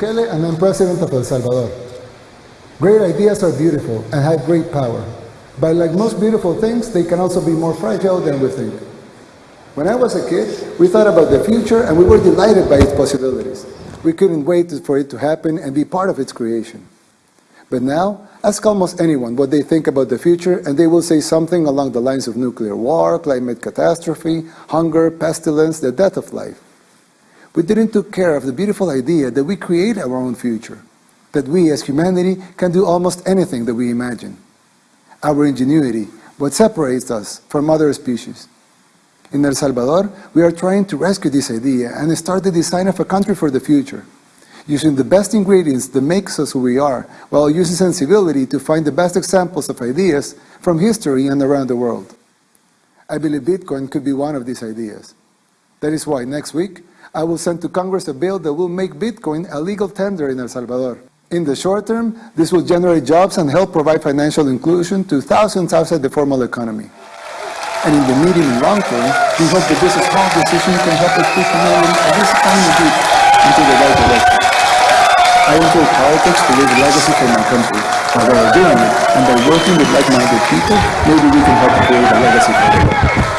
Bukele and I'm President of El Salvador. Great ideas are beautiful and have great power. But like most beautiful things, they can also be more fragile than we think. When I was a kid, we thought about the future and we were delighted by its possibilities. We couldn't wait for it to happen and be part of its creation. But now, ask almost anyone what they think about the future and they will say something along the lines of nuclear war, climate catastrophe, hunger, pestilence, the death of life. We didn't take care of the beautiful idea that we create our own future, that we as humanity can do almost anything that we imagine. Our ingenuity, what separates us from other species. In El Salvador, we are trying to rescue this idea and start the design of a country for the future, using the best ingredients that makes us who we are, while using sensibility to find the best examples of ideas from history and around the world. I believe Bitcoin could be one of these ideas. That is why next week, I will send to Congress a bill that will make Bitcoin a legal tender in El Salvador. In the short term, this will generate jobs and help provide financial inclusion to thousands outside the formal economy. And in the medium and long term, we hope that this small decision can help us push a this tiny bit into the right direction. I enjoy politics to leave a legacy for my country. By doing it, and by working with like-minded people, maybe we can help create a legacy for the world.